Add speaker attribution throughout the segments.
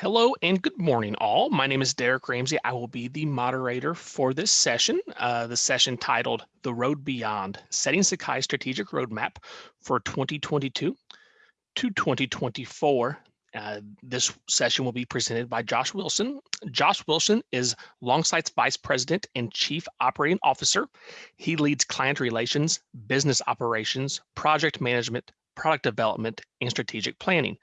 Speaker 1: Hello and good morning, all. My name is Derek Ramsey. I will be the moderator for this session, uh, the session titled The Road Beyond, Setting Sakai Strategic Roadmap for 2022 to 2024. Uh, this session will be presented by Josh Wilson. Josh Wilson is Longsight's Vice President and Chief Operating Officer. He leads client relations, business operations, project management, product development, and strategic planning.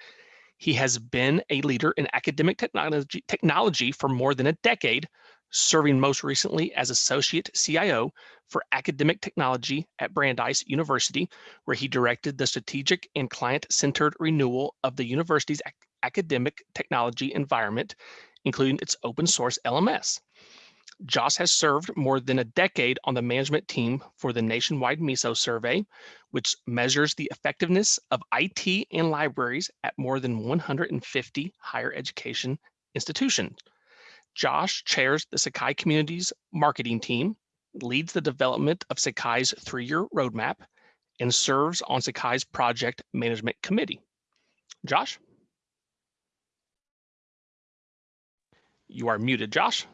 Speaker 1: He has been a leader in academic technology, technology for more than a decade, serving most recently as Associate CIO for Academic Technology at Brandeis University, where he directed the strategic and client-centered renewal of the university's ac academic technology environment, including its open source LMS. Josh has served more than a decade on the management team for the nationwide MISO survey, which measures the effectiveness of IT and libraries at more than 150 higher education institutions. Josh chairs the Sakai Community's marketing team, leads the development of Sakai's three-year roadmap, and serves on Sakai's project management committee. Josh? You are muted, Josh.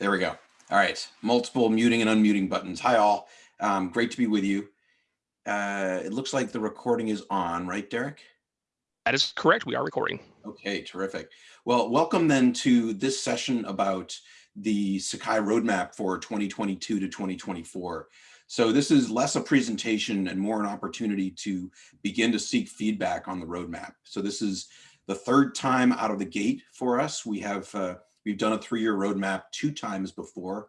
Speaker 2: There we go. All right, multiple muting and unmuting buttons. Hi all, um, great to be with you. Uh, it looks like the recording is on, right, Derek?
Speaker 1: That is correct, we are recording.
Speaker 2: Okay, terrific. Well, welcome then to this session about the Sakai roadmap for 2022 to 2024. So this is less a presentation and more an opportunity to begin to seek feedback on the roadmap. So this is the third time out of the gate for us. We have uh, We've done a three-year roadmap two times before,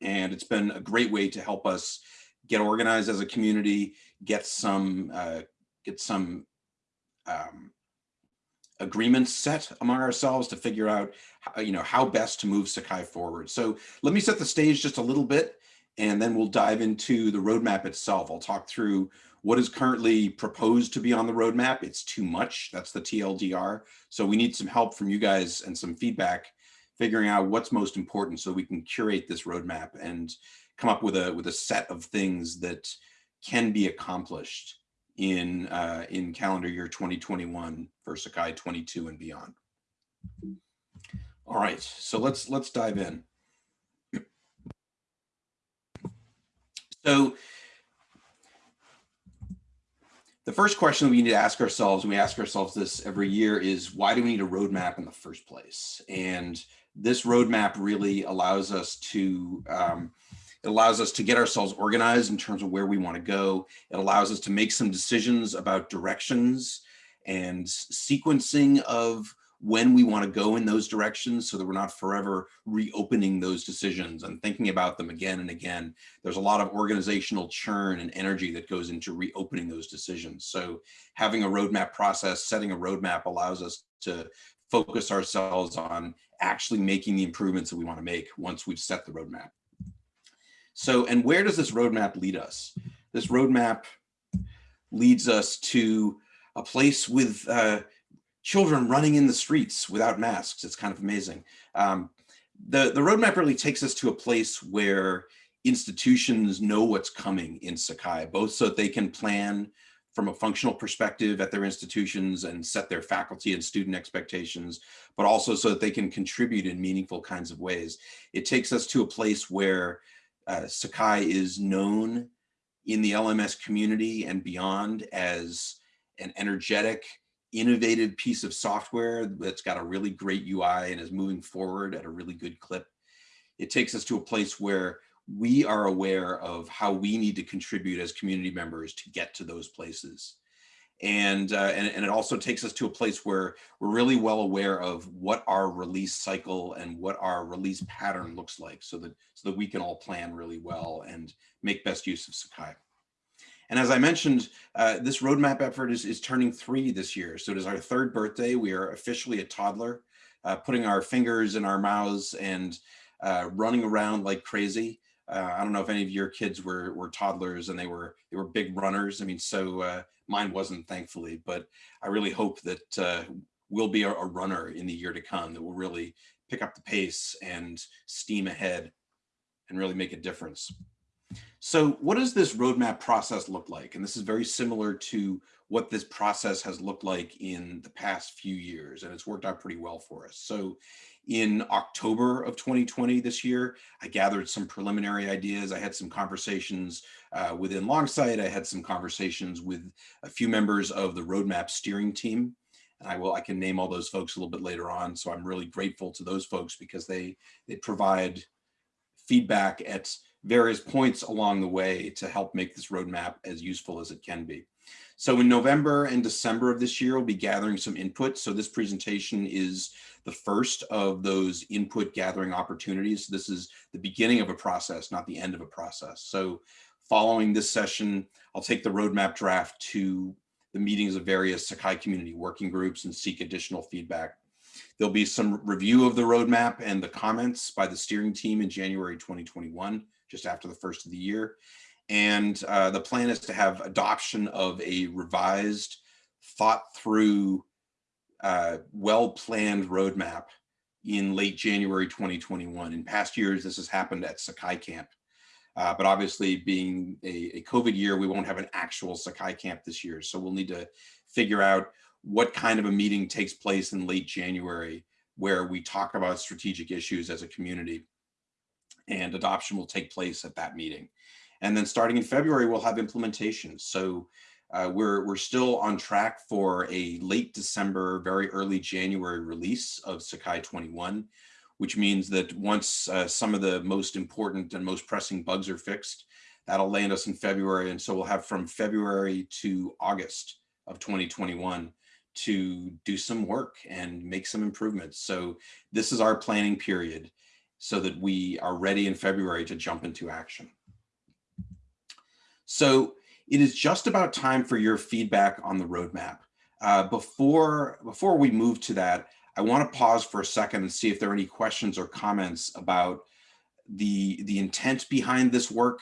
Speaker 2: and it's been a great way to help us get organized as a community, get some uh, get some um, agreements set among ourselves to figure out how, you know how best to move Sakai forward. So let me set the stage just a little bit, and then we'll dive into the roadmap itself. I'll talk through what is currently proposed to be on the roadmap. It's too much. That's the TLDR. So we need some help from you guys and some feedback figuring out what's most important so we can curate this roadmap and come up with a with a set of things that can be accomplished in uh, in calendar year 2021 for Sakai 22 and beyond. All right, so let's let's dive in. So the first question we need to ask ourselves, and we ask ourselves this every year, is why do we need a roadmap in the first place? And this roadmap really allows us to um, it allows us to get ourselves organized in terms of where we want to go. It allows us to make some decisions about directions and sequencing of when we want to go in those directions so that we're not forever reopening those decisions and thinking about them again and again. There's a lot of organizational churn and energy that goes into reopening those decisions. So having a roadmap process, setting a roadmap allows us to focus ourselves on actually making the improvements that we want to make once we've set the roadmap. So, and where does this roadmap lead us? This roadmap leads us to a place with uh, children running in the streets without masks. It's kind of amazing. Um, the, the roadmap really takes us to a place where institutions know what's coming in Sakai, both so that they can plan from a functional perspective at their institutions and set their faculty and student expectations, but also so that they can contribute in meaningful kinds of ways. It takes us to a place where uh, Sakai is known in the LMS community and beyond as an energetic, innovative piece of software that's got a really great UI and is moving forward at a really good clip. It takes us to a place where we are aware of how we need to contribute as community members to get to those places. And, uh, and, and it also takes us to a place where we're really well aware of what our release cycle and what our release pattern looks like so that, so that we can all plan really well and make best use of Sakai. And as I mentioned, uh, this roadmap effort is, is turning three this year. So it is our third birthday. We are officially a toddler, uh, putting our fingers in our mouths and uh, running around like crazy. Uh, I don't know if any of your kids were, were toddlers and they were they were big runners. I mean, so uh, mine wasn't, thankfully, but I really hope that uh, we'll be a, a runner in the year to come, that will really pick up the pace and steam ahead and really make a difference. So what does this roadmap process look like? And this is very similar to what this process has looked like in the past few years, and it's worked out pretty well for us. So in October of 2020 this year, I gathered some preliminary ideas. I had some conversations uh, within Longsight. I had some conversations with a few members of the roadmap steering team. And I will, I can name all those folks a little bit later on. So I'm really grateful to those folks because they, they provide feedback at various points along the way to help make this roadmap as useful as it can be. So in November and December of this year, we'll be gathering some input. So this presentation is the first of those input gathering opportunities. This is the beginning of a process, not the end of a process. So following this session, I'll take the roadmap draft to the meetings of various Sakai community working groups and seek additional feedback. There'll be some review of the roadmap and the comments by the steering team in January 2021 just after the first of the year. And uh, the plan is to have adoption of a revised, thought through, uh, well-planned roadmap in late January 2021. In past years, this has happened at Sakai Camp. Uh, but obviously being a, a, COVID year, we won't have an actual Sakai Camp this year. So we'll need to figure out what kind of a meeting takes place in late January where we talk about strategic issues as a community and adoption will take place at that meeting. And then starting in February, we'll have implementation. So uh, we're, we're still on track for a late December, very early January release of Sakai 21, which means that once uh, some of the most important and most pressing bugs are fixed, that'll land us in February. And so we'll have from February to August of 2021 to do some work and make some improvements. So this is our planning period so that we are ready in February to jump into action. So it is just about time for your feedback on the roadmap. Uh, before, before we move to that, I want to pause for a second and see if there are any questions or comments about the, the intent behind this work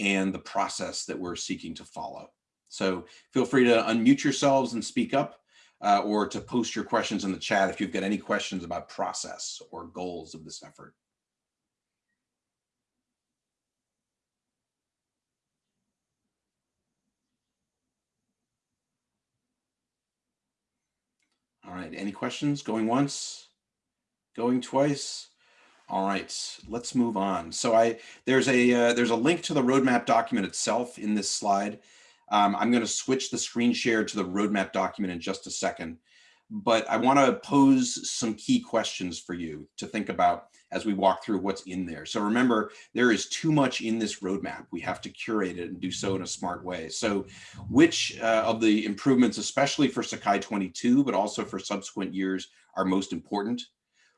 Speaker 2: and the process that we're seeking to follow. So feel free to unmute yourselves and speak up uh, or to post your questions in the chat if you've got any questions about process or goals of this effort. All right, any questions? Going once? Going twice? All right, let's move on. So I there's a uh, there's a link to the roadmap document itself in this slide. Um, I'm going to switch the screen share to the roadmap document in just a second, but I want to pose some key questions for you to think about as we walk through what's in there. So remember, there is too much in this roadmap. We have to curate it and do so in a smart way. So which uh, of the improvements, especially for Sakai 22, but also for subsequent years, are most important?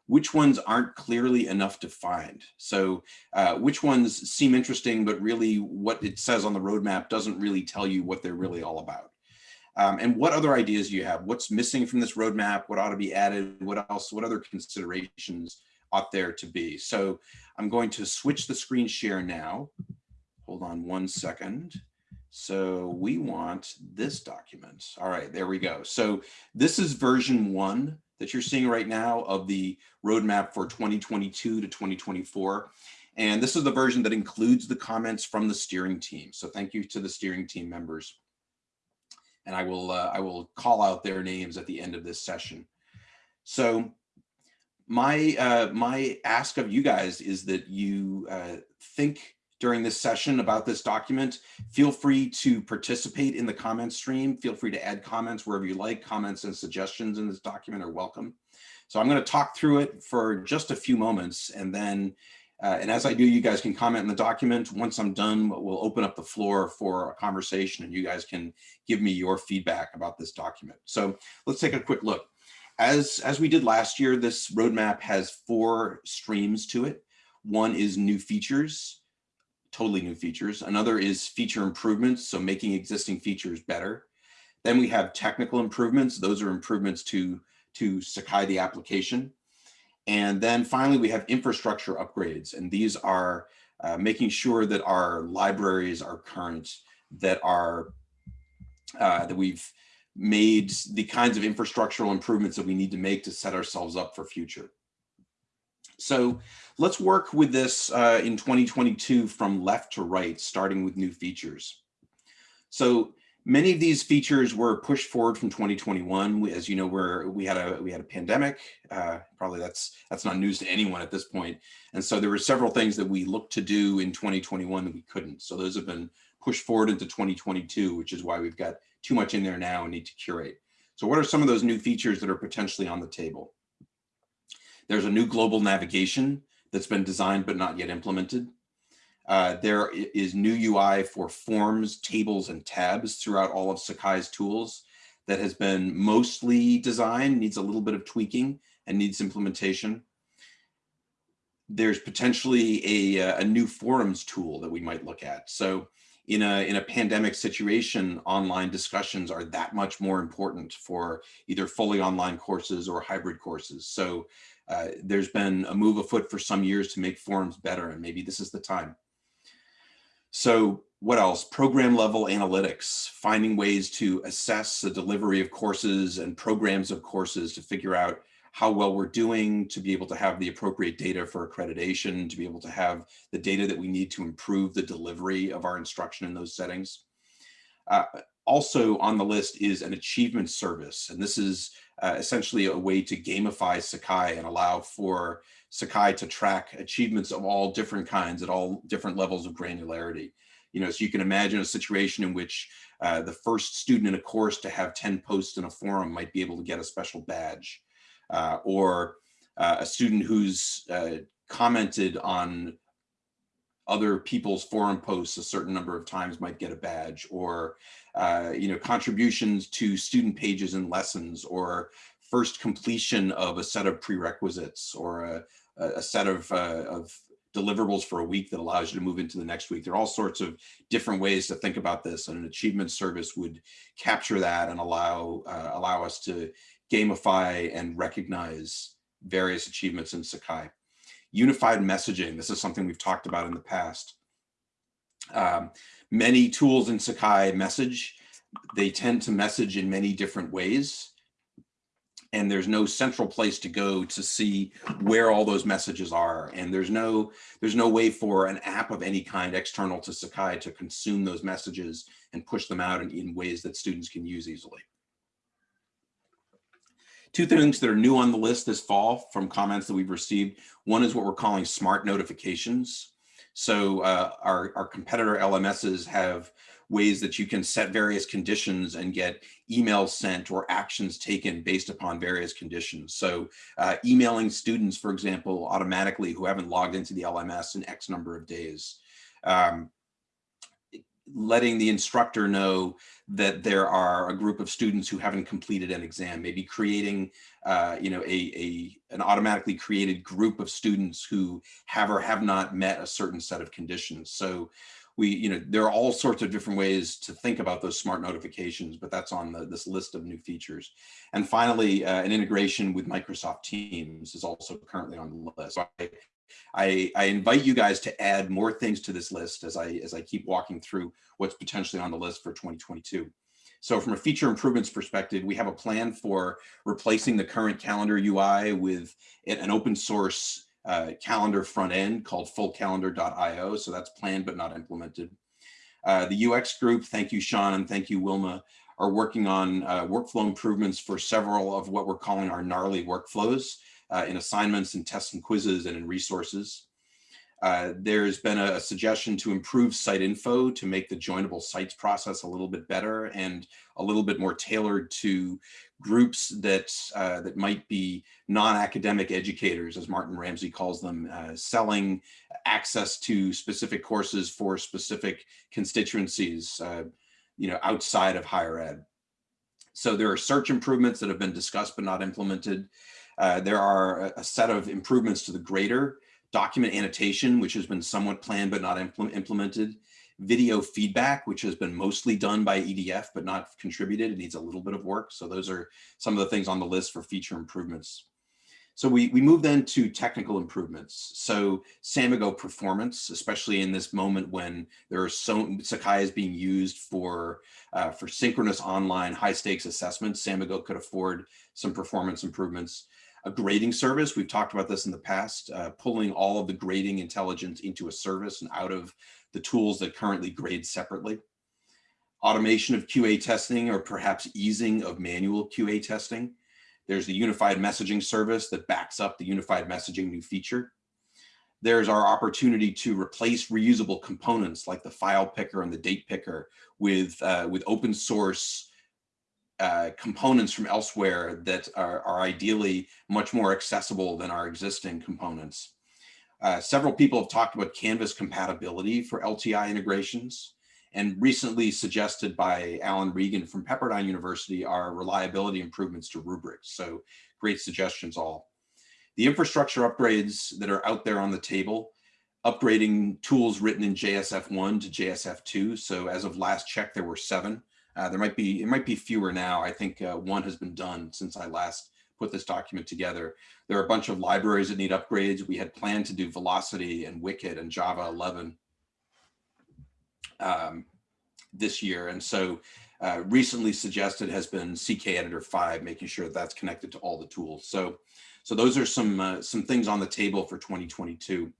Speaker 2: Which ones aren't clearly enough defined? So uh, which ones seem interesting, but really what it says on the roadmap doesn't really tell you what they're really all about? Um, and what other ideas do you have? What's missing from this roadmap? What ought to be added? What else? What other considerations ought there to be. So I'm going to switch the screen share now. Hold on one second. So we want this document. All right, there we go. So this is version one that you're seeing right now of the roadmap for 2022 to 2024. And this is the version that includes the comments from the steering team. So thank you to the steering team members. And I will, uh, I will call out their names at the end of this session. So my uh, my ask of you guys is that you uh, think during this session about this document. Feel free to participate in the comment stream. Feel free to add comments wherever you like. Comments and suggestions in this document are welcome. So I'm going to talk through it for just a few moments and then uh, and as I do, you guys can comment in the document. Once I'm done, we'll open up the floor for a conversation and you guys can give me your feedback about this document. So let's take a quick look. As, as we did last year, this roadmap has four streams to it. One is new features, totally new features. Another is feature improvements, so making existing features better. Then we have technical improvements. Those are improvements to, to Sakai the application. And then finally, we have infrastructure upgrades. And these are uh, making sure that our libraries are current, that are uh, that we've made the kinds of infrastructural improvements that we need to make to set ourselves up for future. So let's work with this uh, in 2022 from left to right, starting with new features. So many of these features were pushed forward from 2021. As you know, where we had a we had a pandemic. Uh, probably that's that's not news to anyone at this point. And so there were several things that we looked to do in 2021 that we couldn't. So those have been pushed forward into 2022, which is why we've got too much in there now and need to curate. So what are some of those new features that are potentially on the table? There's a new global navigation that's been designed but not yet implemented. Uh, there is new UI for forms, tables, and tabs throughout all of Sakai's tools that has been mostly designed, needs a little bit of tweaking, and needs implementation. There's potentially a, a new forums tool that we might look at. So in a, in a pandemic situation, online discussions are that much more important for either fully online courses or hybrid courses. So uh, there's been a move afoot for some years to make forums better, and maybe this is the time. So what else? Program level analytics, finding ways to assess the delivery of courses and programs of courses to figure out how well we're doing, to be able to have the appropriate data for accreditation, to be able to have the data that we need to improve the delivery of our instruction in those settings. Uh, also on the list is an achievement service. And this is uh, essentially a way to gamify Sakai and allow for Sakai to track achievements of all different kinds at all different levels of granularity. You know, so you can imagine a situation in which uh, the first student in a course to have 10 posts in a forum might be able to get a special badge. Uh, or uh, a student who's uh, commented on other people's forum posts a certain number of times might get a badge or uh, you know contributions to student pages and lessons or first completion of a set of prerequisites or a, a set of, uh, of deliverables for a week that allows you to move into the next week. There are all sorts of different ways to think about this and an achievement service would capture that and allow, uh, allow us to gamify and recognize various achievements in Sakai. Unified messaging, this is something we've talked about in the past. Um, many tools in Sakai message, they tend to message in many different ways and there's no central place to go to see where all those messages are. And there's no there's no way for an app of any kind external to Sakai to consume those messages and push them out in, in ways that students can use easily. Two things that are new on the list this fall from comments that we've received. One is what we're calling smart notifications. So uh, our, our competitor LMSs have ways that you can set various conditions and get emails sent or actions taken based upon various conditions. So uh, emailing students, for example, automatically who haven't logged into the LMS in X number of days. Um, letting the instructor know that there are a group of students who haven't completed an exam, maybe creating, uh, you know, a, a an automatically created group of students who have or have not met a certain set of conditions. So we, you know, there are all sorts of different ways to think about those smart notifications, but that's on the, this list of new features. And finally, uh, an integration with Microsoft Teams is also currently on the list. So I, I, I, invite you guys to add more things to this list as I, as I keep walking through what's potentially on the list for 2022. So from a feature improvements perspective, we have a plan for replacing the current calendar UI with an open source uh, calendar front end called fullcalendar.io. So that's planned but not implemented. Uh, the UX group, thank you, Sean, and thank you, Wilma, are working on uh, workflow improvements for several of what we're calling our gnarly workflows uh, in assignments and tests and quizzes and in resources. Uh, there's been a, suggestion to improve site info to make the joinable sites process a little bit better and a little bit more tailored to groups that uh, that might be non-academic educators, as Martin Ramsey calls them, uh, selling access to specific courses for specific constituencies, uh, you know, outside of higher ed. So there are search improvements that have been discussed but not implemented. Uh, there are a, a set of improvements to the grader document annotation, which has been somewhat planned but not impl implemented, video feedback, which has been mostly done by EDF but not contributed. It needs a little bit of work. So those are some of the things on the list for feature improvements. So we, we move then to technical improvements. So Samigo performance, especially in this moment when there are so Sakai is being used for uh, for synchronous online high stakes assessments, Samigo could afford some performance improvements. A grading service. We've talked about this in the past, uh, pulling all of the grading intelligence into a service and out of the tools that currently grade separately. Automation of QA testing or perhaps easing of manual QA testing. There's the unified messaging service that backs up the unified messaging new feature. There's our opportunity to replace reusable components like the file picker and the date picker with, uh, with open source uh, components from elsewhere that are, are, ideally much more accessible than our existing components. Uh, several people have talked about Canvas compatibility for LTI integrations and recently suggested by Alan Regan from Pepperdine University are reliability improvements to rubrics. So great suggestions all. The infrastructure upgrades that are out there on the table, upgrading tools written in JSF1 to JSF2. So as of last check, there were seven. Uh, there might be, it might be fewer now. I think uh, one has been done since I last put this document together. There are a bunch of libraries that need upgrades. We had planned to do Velocity and Wicket and Java 11 um, this year. And so uh, recently suggested has been CK Editor 5, making sure that that's connected to all the tools. So, so those are some, uh, some things on the table for 2022.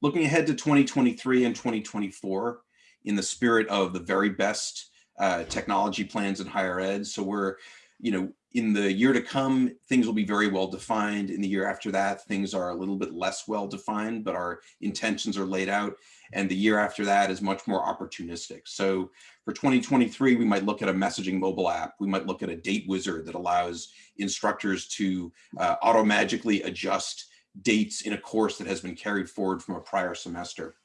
Speaker 2: Looking ahead to 2023 and 2024 in the spirit of the very best uh, technology plans in higher ed. So we're, you know, in the year to come, things will be very well defined. In the year after that, things are a little bit less well defined, but our intentions are laid out. And the year after that is much more opportunistic. So for 2023, we might look at a messaging mobile app. We might look at a date wizard that allows instructors to uh, auto-magically adjust dates in a course that has been carried forward from a prior semester.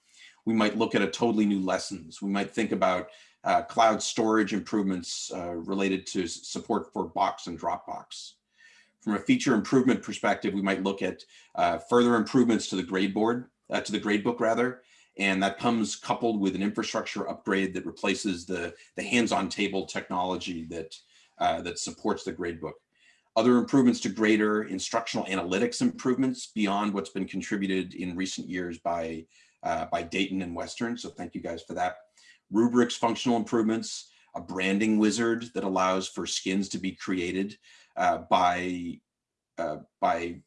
Speaker 2: We might look at a totally new lessons. We might think about uh, cloud storage improvements uh, related to support for Box and Dropbox. From a feature improvement perspective, we might look at uh, further improvements to the gradeboard, uh, to the gradebook rather, and that comes coupled with an infrastructure upgrade that replaces the, the Handsontable technology that, uh, that supports the gradebook. Other improvements to greater instructional analytics improvements beyond what's been contributed in recent years by, uh, by Dayton and Western. So thank you guys for that rubrics functional improvements, a branding wizard that allows for skins to be created uh, by uh, by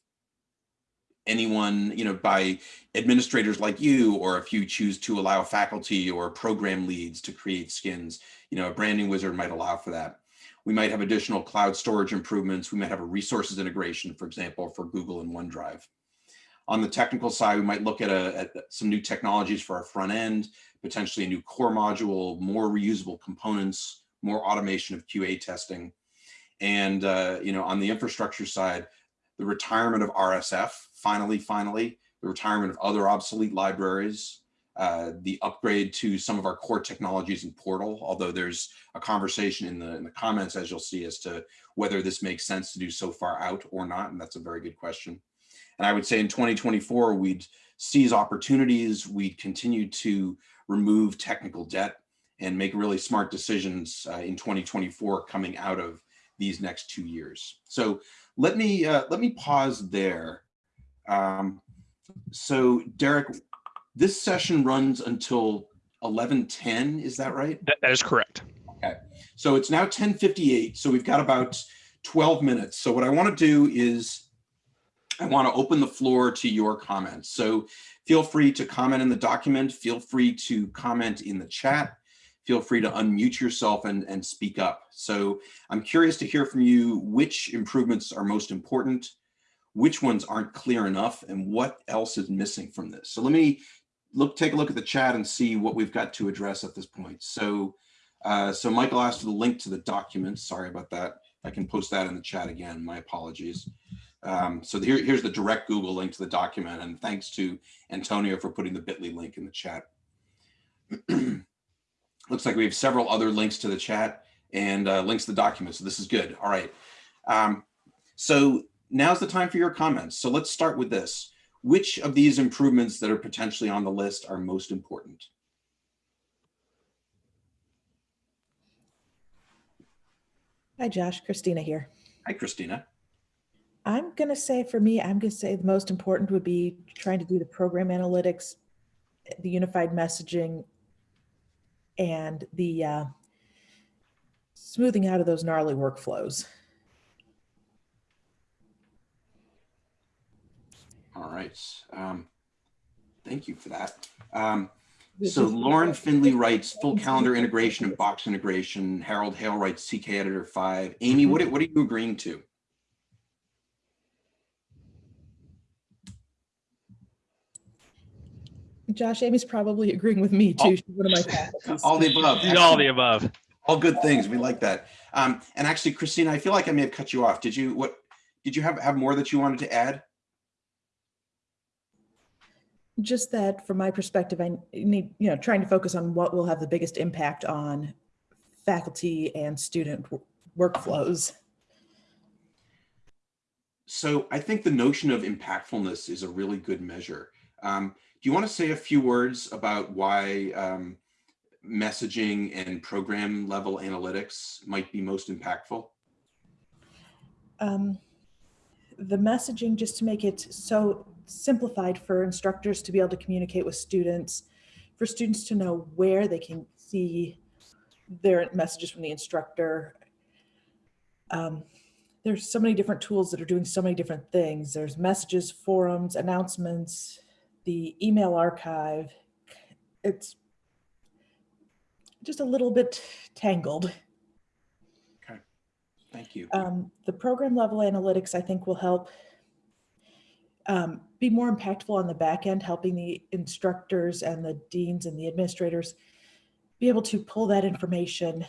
Speaker 2: anyone, you know, by administrators like you, or if you choose to allow faculty or program leads to create skins, you know, a branding wizard might allow for that. We might have additional cloud storage improvements. We might have a resources integration, for example, for Google and OneDrive. On the technical side, we might look at, a, at some new technologies for our front end, potentially a new core module, more reusable components, more automation of QA testing. And, uh, you know, on the infrastructure side, the retirement of RSF, finally, finally, the retirement of other obsolete libraries, uh, the upgrade to some of our core technologies in Portal, although there's a conversation in the, in the comments, as you'll see, as to whether this makes sense to do so far out or not, and that's a very good question. And I would say in 2024, we'd seize opportunities, we'd continue to remove technical debt and make really smart decisions uh, in 2024 coming out of these next two years. So let me uh, let me pause there. Um, so Derek, this session runs until 11:10. Is that right?
Speaker 1: that, that is correct.
Speaker 2: Okay. So it's now 10:58. So we've got about 12 minutes. So what I want to do is I want to open the floor to your comments. So feel free to comment in the document. Feel free to comment in the chat. Feel free to unmute yourself and, and speak up. So I'm curious to hear from you which improvements are most important, which ones aren't clear enough, and what else is missing from this. So let me look, take a look at the chat and see what we've got to address at this point. So, uh, so Michael asked for the link to the document. Sorry about that. I can post that in the chat again. My apologies. Um, so here, here's the direct Google link to the document. And thanks to Antonio for putting the bit.ly link in the chat. Looks like we have several other links to the chat and uh, links to the document. So this is good. All right. Um, so now's the time for your comments. So let's start with this. Which of these improvements that are potentially on the list are most important?
Speaker 3: Hi, Josh. Christina here.
Speaker 2: Hi, Christina.
Speaker 3: I'm going to say for me, I'm going to say the most important would be trying to do the program analytics, the unified messaging, and the uh, smoothing out of those gnarly workflows.
Speaker 2: All right. Um, thank you for that. Um, so Lauren Findley writes full calendar integration and box integration. Harold Hale writes CK Editor 5. Amy, what, what are you agreeing to?
Speaker 3: Josh, Amy's probably agreeing with me too. She's one of my faculties.
Speaker 2: All the above.
Speaker 1: All the above.
Speaker 2: All good things. We like that. Um, and actually, Christina, I feel like I may have cut you off. Did you what? Did you have have more that you wanted to add?
Speaker 3: Just that from my perspective, I need, you know, trying to focus on what will have the biggest impact on faculty and student workflows.
Speaker 2: So I think the notion of impactfulness is a really good measure. Um, do you want to say a few words about why um, messaging and program level analytics might be most impactful?
Speaker 3: Um, the messaging, just to make it so simplified for instructors to be able to communicate with students, for students to know where they can see their messages from the instructor. Um, there's so many different tools that are doing so many different things. There's messages, forums, announcements, the email archive. It's just a little bit tangled.
Speaker 2: Okay, thank you.
Speaker 3: Um, the program level analytics, I think, will help um, be more impactful on the back end, helping the instructors and the deans and the administrators be able to pull that information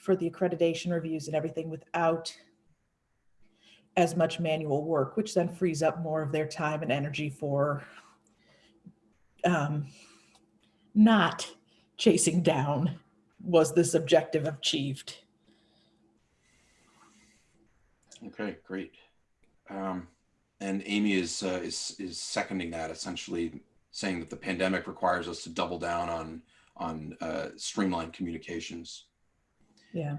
Speaker 3: for the accreditation reviews and everything without as much manual work, which then frees up more of their time and energy for um, not chasing down was this objective achieved.
Speaker 2: Okay, great. Um, and Amy is, uh, is is seconding that, essentially saying that the pandemic requires us to double down on on uh, streamlined communications.
Speaker 3: Yeah.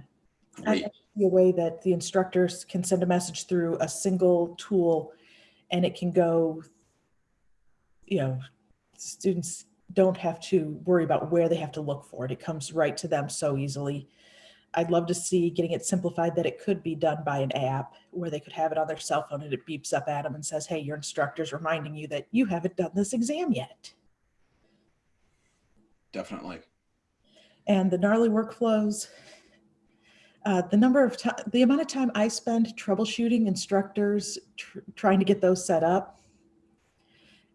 Speaker 2: Great.
Speaker 3: like to see a way that the instructors can send a message through a single tool and it can go, you know, students don't have to worry about where they have to look for it. It comes right to them so easily. I'd love to see getting it simplified that it could be done by an app where they could have it on their cell phone and it beeps up at them and says, hey, your instructor's reminding you that you haven't done this exam yet.
Speaker 2: Definitely.
Speaker 3: and the gnarly workflows. Uh, the number of time, the amount of time I spend troubleshooting instructors, tr- trying to get those set up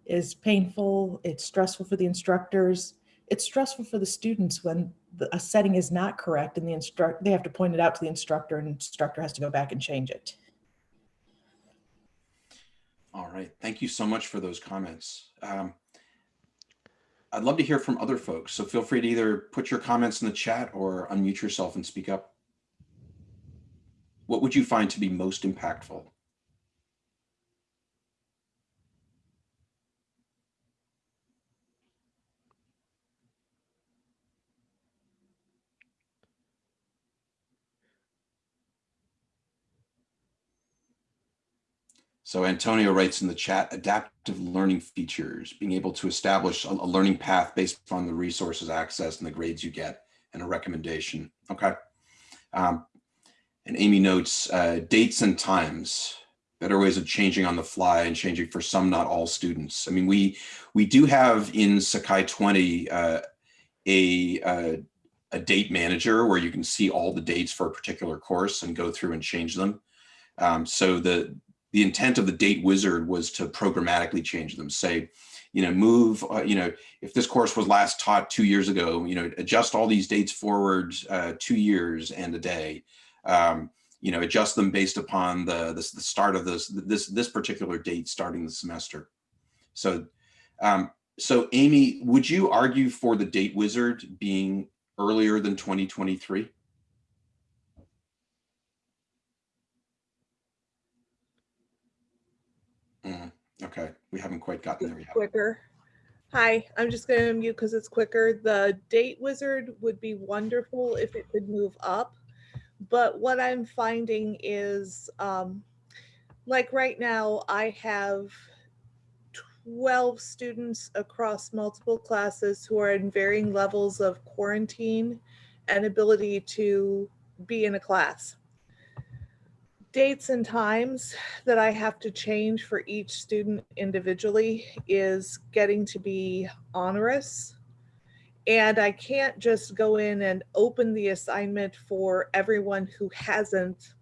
Speaker 3: is painful. It's stressful for the instructors. It's stressful for the students when the, a setting is not correct and the instruct, they have to point it out to the instructor and instructor has to go back and change it.
Speaker 2: All right. Thank you so much for those comments. Um, I'd love to hear from other folks. So feel free to either put your comments in the chat or unmute yourself and speak up. What would you find to be most impactful? So Antonio writes in the chat, adaptive learning features, being able to establish a, a learning path based on the resources accessed and the grades you get and a recommendation. Okay. Um, and Amy notes uh, dates and times, better ways of changing on the fly and changing for some, not all students. I mean, we we do have in Sakai 20 uh, a, uh, a date manager where you can see all the dates for a particular course and go through and change them. Um, so the the intent of the date wizard was to programmatically change them. Say you know move uh, you know if this course was last taught two years ago you know adjust all these dates forward uh, two years and a day. Um, you know adjust them based upon the, the the start of this this this particular date starting the semester. So um, so amy would you argue for the date wizard being earlier than 2023 okay, we haven't quite gotten there yet.
Speaker 4: quicker. Hi, I'm just going to mute because it's quicker. The date wizard would be wonderful if it could move up. But what I'm finding is um, like right now, I have 12 students across multiple classes who are in varying levels of quarantine and ability to be in a class. Dates and times that I have to change for each student individually is getting to be onerous. And I can't just go in and open the assignment for everyone who hasn't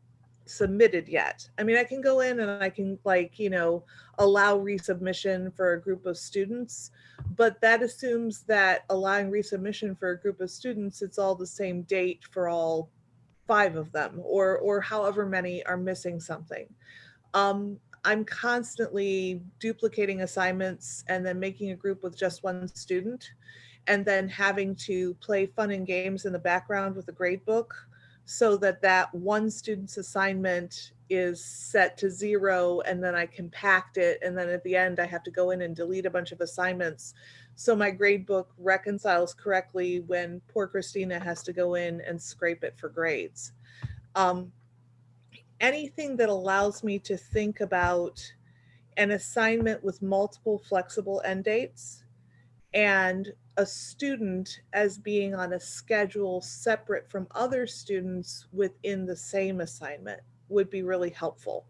Speaker 4: submitted yet. I mean, I can go in and I can like, you know, allow resubmission for a group of students, but that assumes that allowing resubmission for a group of students, it's all the same date for all five of them or or however many are missing something. Um, I'm constantly duplicating assignments and then making a group with just one student and then having to play fun and games in the background with a grade book so that that one student's assignment is set to zero and then I compact it and then at the end I have to go in and delete a bunch of assignments so my grade book reconciles correctly when poor Christina has to go in and scrape it for grades. Um, anything that allows me to think about an assignment with multiple flexible end dates and a student as being on a schedule separate from other students within the same assignment would be really helpful.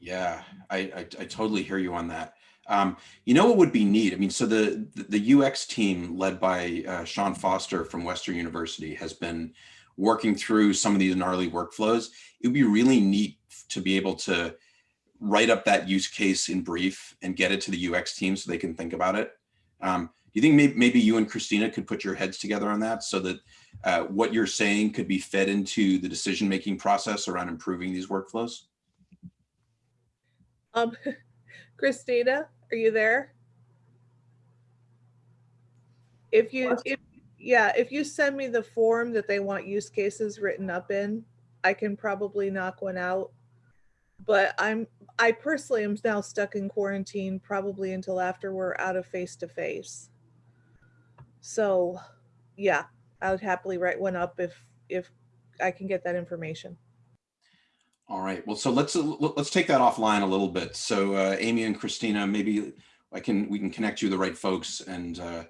Speaker 2: Yeah, I, I, I totally hear you on that. Um, you know what would be neat? I mean, so the, the UX team led by uh, Sean Foster from Western University has been working through some of these gnarly workflows. It would be really neat to be able to write up that use case in brief and get it to the UX team so they can think about it. Um, do you think maybe, maybe you and Christina could put your heads together on that so that uh, what you're saying could be fed into the decision-making process around improving these workflows?
Speaker 4: Um, Christina, are you there? If you, if, yeah, if you send me the form that they want use cases written up in, I can probably knock one out. But I'm, I personally am now stuck in quarantine probably until after we're out of face to face. So, yeah, I would happily write one up if, if I can get that information.
Speaker 2: All right. Well, so let's let's take that offline a little bit. So uh, Amy and Christina, maybe I can we can connect you the right folks, and uh,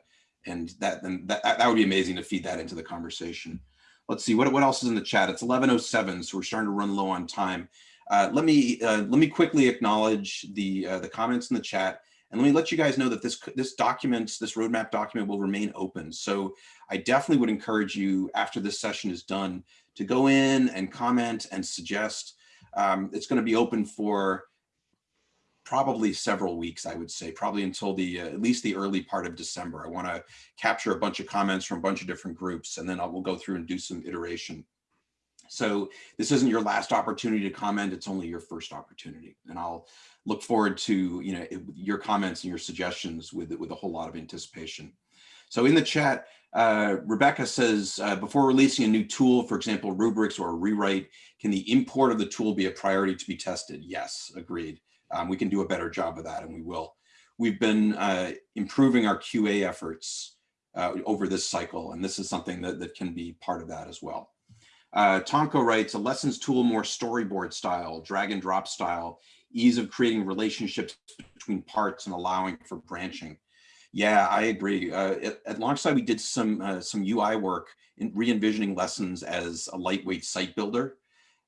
Speaker 2: and that then that that would be amazing to feed that into the conversation. Let's see what what else is in the chat. It's 11:07, so we're starting to run low on time. Uh, let me uh, let me quickly acknowledge the uh, the comments in the chat, and let me let you guys know that this this document, this roadmap document, will remain open. So I definitely would encourage you after this session is done to go in and comment and suggest um, it's going to be open for probably several weeks, I would say, probably until the uh, at least the early part of December. I want to capture a bunch of comments from a bunch of different groups, and then I will go through and do some iteration. So this isn't your last opportunity to comment, it's only your first opportunity. And I'll look forward to you know your comments and your suggestions with, with a whole lot of anticipation. So in the chat, uh, Rebecca says, uh, before releasing a new tool, for example, rubrics or a rewrite, can the import of the tool be a priority to be tested? Yes, agreed. Um, we can do a better job of that and we will. We've been uh, improving our QA efforts uh, over this cycle, and this is something that, that can be part of that as well. Uh, Tonko writes, a lessons tool more storyboard style, drag and drop style, ease of creating relationships between parts and allowing for branching. Yeah, I agree. Uh, at, at Longsight, we did some uh, some UI work in re-envisioning lessons as a lightweight site builder.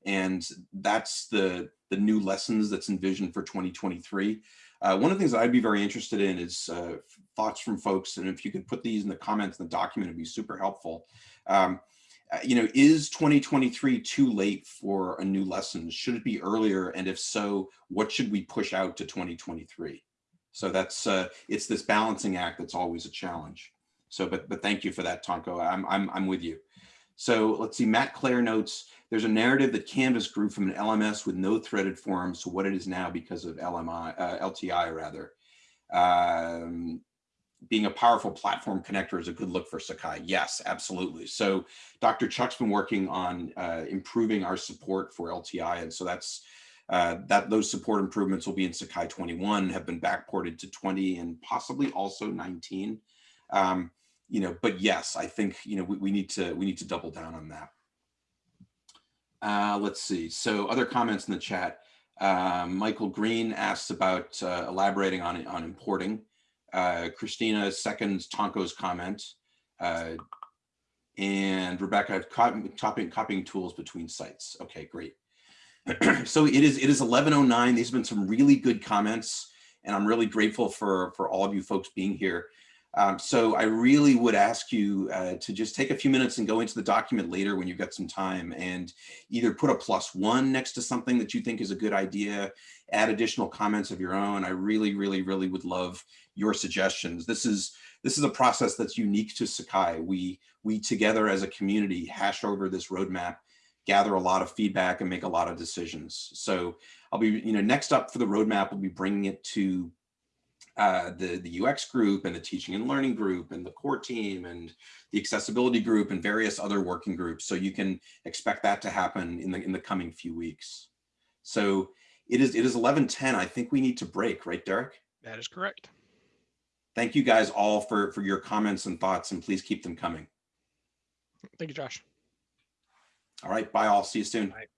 Speaker 2: And that's the, the new lessons that's envisioned for 2023. Uh, one of the things that I'd be very interested in is uh, thoughts from folks. And if you could put these in the comments in the document, it'd be super helpful. Um, you know, is 2023 too late for a new lesson? Should it be earlier? And if so, what should we push out to 2023? So that's uh, it's this balancing act that's always a challenge. So, but but thank you for that, Tonko. I'm I'm I'm with you. So let's see. Matt Clare notes there's a narrative that Canvas grew from an LMS with no threaded forms to what it is now because of LMI uh, LTI rather. Um, being a powerful platform connector is a good look for Sakai. Yes, absolutely. So Dr. Chuck's been working on uh, improving our support for LTI. And so that's uh, that those support improvements will be in Sakai 21, have been backported to 20 and possibly also 19. Um, you know, but yes, I think, you know, we, we need to we need to double down on that. Uh, let's see. So other comments in the chat. Uh, Michael Green asks about uh, elaborating on, on importing. Uh, Christina seconds Tonko's comment. Uh, And Rebecca, copying, copying, copying tools between sites. Okay, great. so it is it is 1109. These have been some really good comments, and I'm really grateful for for all of you folks being here. Um, so I really would ask you uh, to just take a few minutes and go into the document later when you've got some time and either put a plus one next to something that you think is a good idea, add additional comments of your own. I really, really, really would love your suggestions. This is this is a process that's unique to Sakai. We we together as a community hash over this roadmap, gather a lot of feedback and make a lot of decisions. So I'll be, you know, next up for the roadmap, we'll be bringing it to uh, the, the UX group and the teaching and learning group and the core team and the accessibility group and various other working groups. So you can expect that to happen in the, in the coming few weeks. So it is, it is 1110. I think we need to break, right, Derek?
Speaker 1: That is correct.
Speaker 2: Thank you guys all for, for your comments and thoughts and please keep them coming.
Speaker 1: Thank you, Josh.
Speaker 2: All right, bye all. See you soon.
Speaker 1: Bye.